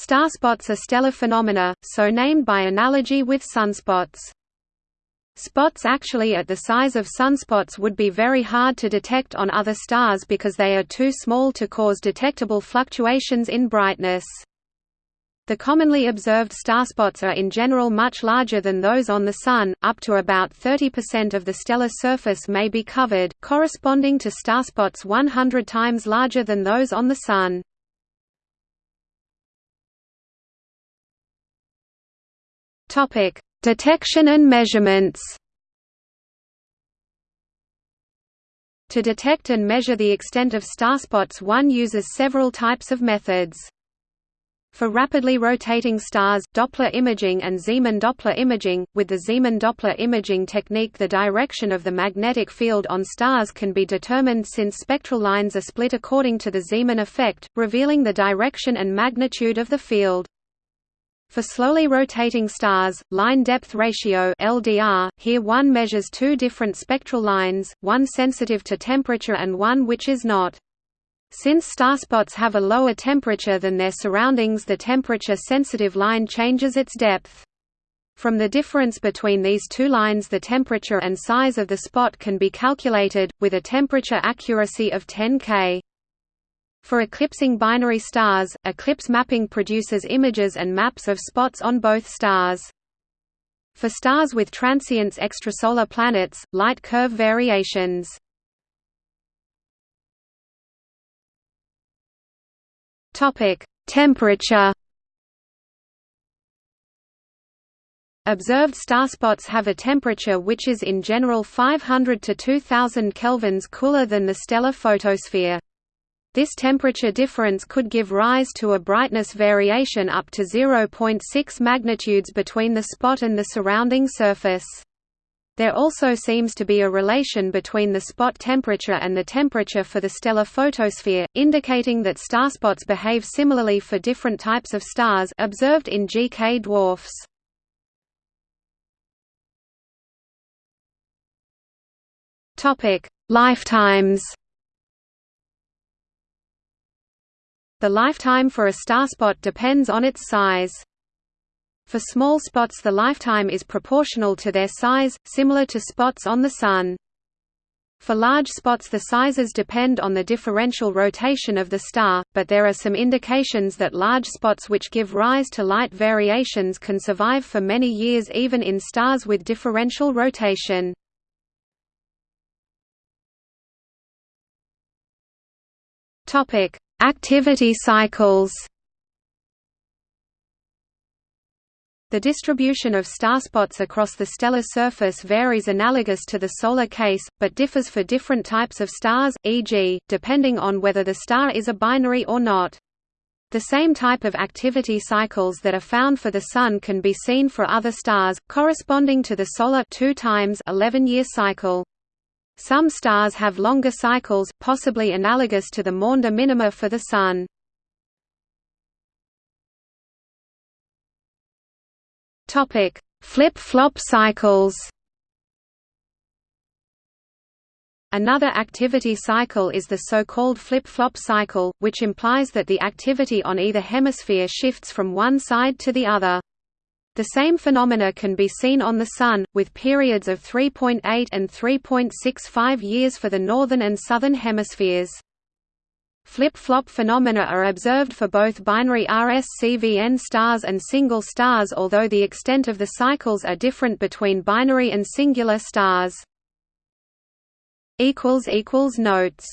Starspots are stellar phenomena, so named by analogy with sunspots. Spots actually at the size of sunspots would be very hard to detect on other stars because they are too small to cause detectable fluctuations in brightness. The commonly observed starspots are in general much larger than those on the Sun, up to about 30% of the stellar surface may be covered, corresponding to starspots 100 times larger than those on the Sun. Topic: Detection and measurements. To detect and measure the extent of starspots one uses several types of methods. For rapidly rotating stars, Doppler imaging and Zeeman Doppler imaging, with the Zeeman Doppler imaging technique the direction of the magnetic field on stars can be determined since spectral lines are split according to the Zeeman effect, revealing the direction and magnitude of the field. For slowly rotating stars, line depth ratio LDR, here one measures two different spectral lines, one sensitive to temperature and one which is not. Since starspots have a lower temperature than their surroundings the temperature-sensitive line changes its depth. From the difference between these two lines the temperature and size of the spot can be calculated, with a temperature accuracy of 10 K. For eclipsing binary stars, eclipse mapping produces images and maps of spots on both stars. For stars with transients extrasolar planets, light curve variations. Topic: Temperature. Observed starspots have a temperature which is in general 500 to 2000 kelvins cooler than the stellar photosphere. This temperature difference could give rise to a brightness variation up to 0.6 magnitudes between the spot and the surrounding surface. There also seems to be a relation between the spot temperature and the temperature for the stellar photosphere, indicating that starspots behave similarly for different types of stars observed in GK dwarfs. Lifetimes The lifetime for a starspot depends on its size. For small spots the lifetime is proportional to their size, similar to spots on the Sun. For large spots the sizes depend on the differential rotation of the star, but there are some indications that large spots which give rise to light variations can survive for many years even in stars with differential rotation. Topic: Activity cycles The distribution of starspots across the stellar surface varies analogous to the solar case, but differs for different types of stars, e.g., depending on whether the star is a binary or not. The same type of activity cycles that are found for the Sun can be seen for other stars, corresponding to the solar 2 times 11-year cycle. Some stars have longer cycles, possibly analogous to the Maunder minima for the Sun. Flip-flop cycles Another activity cycle is the so-called flip-flop cycle, which implies that the activity on either hemisphere shifts from one side to the other. The same phenomena can be seen on the Sun, with periods of 3.8 and 3.65 years for the northern and southern hemispheres. Flip-flop phenomena are observed for both binary RS CVn stars and single stars although the extent of the cycles are different between binary and singular stars. Notes